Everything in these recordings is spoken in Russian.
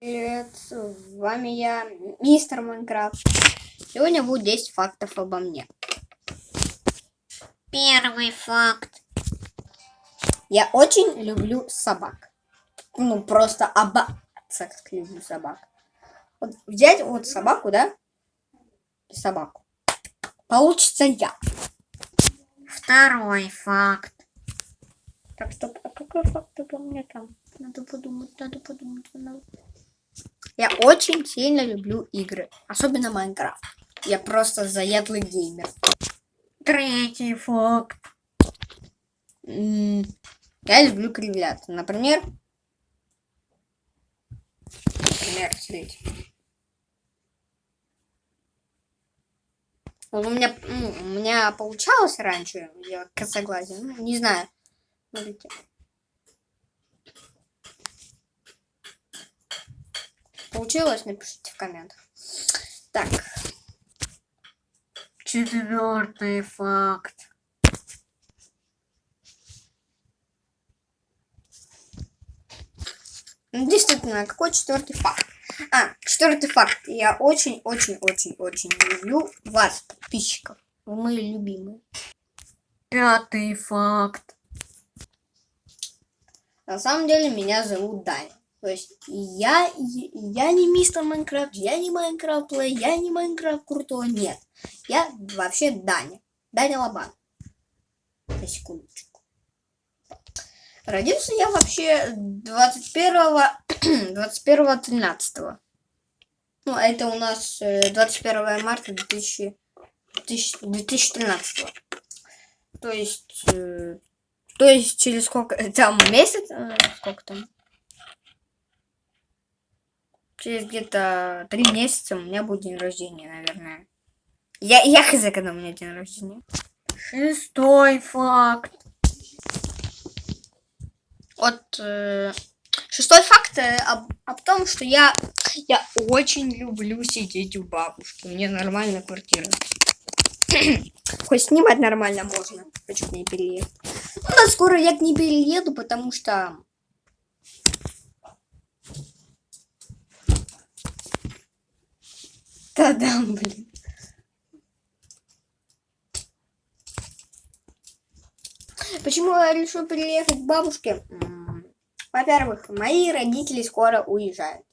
Привет, с вами я, мистер Майнкрафт. Сегодня будет 10 фактов обо мне. Первый факт. Я очень люблю собак. Ну, просто обаться, как люблю собак. Вот взять вот собаку, да? Собаку. Получится я. Второй факт. Так, стоп, а какой факт обо мне там? Надо подумать, надо подумать. Надо... Я очень сильно люблю игры. Особенно Майнкрафт. Я просто заядлый геймер. Третий факт. Я люблю кривляться. Например... Например, смотрите. Вот у меня, ну, у меня получалось раньше делать косоглазие. Ну, не знаю. Смотрите. Получилось? Напишите в комментах. Так. Четвертый факт. Ну, действительно, какой четвертый факт? А, четвертый факт. Я очень-очень-очень-очень люблю вас, подписчиков. Вы мои любимые. Пятый факт. На самом деле меня зовут Даня. То есть я, я не мистер Майнкрафт, я не Майнкрафт плей, я не Майнкрафт крутой, нет. Я вообще Даня. Даня Лобан. На секундочку. Родился я вообще 21 21 13 Ну, это у нас 21 э, марта 2000, 2013 То есть э, то есть через сколько... Там месяц? Э, сколько там? Через где-то три месяца у меня будет день рождения, наверное. Я, я хз, когда у меня день рождения. Шестой факт. Вот... Э, шестой факт э, об, об том, что я, я очень люблю сидеть у бабушки. Мне нормально квартира. Хоть снимать нормально можно. Хочу к ней переехать. Ну, скоро я к ней перееду, потому что... Да-да, блин. Почему я решил переехать к бабушке? Во-первых, мои родители скоро уезжают.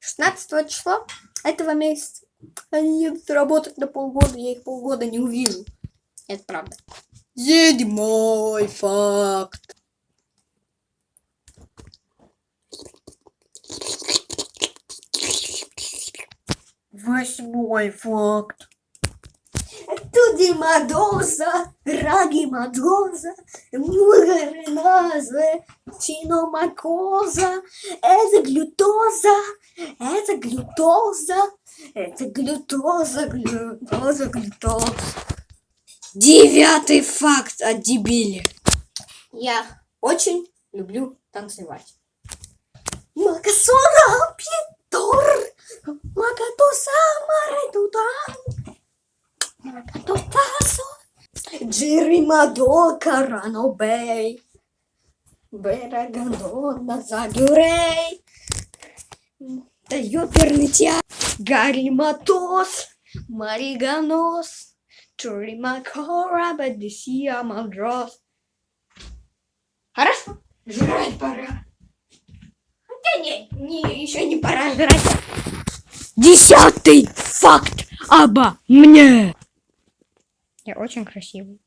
16 числа этого месяца. Они едут работать на полгода, я их полгода не увижу. Это правда. Седьмой факт. Восьмой факт. Туди Мадоза, Раги Мадоза, Мугареназа, Чиномакоза, это глютоза, это глютоза, это глютоза, глютоза, глютоза. Девятый факт о дебиле. Я очень люблю танцевать. Макасона Макатуса Маретудан, Макатутасо, Джиримадо Карано Бей, Берагандона Загюрей, да ёперный театр, Гариматос, Мариганос, Чуримакора, Бадисия, Малдрос. Хорошо? Жрать пора. Хотя не, не, еще не пора жрать. Десятый факт обо мне. Я очень красивый.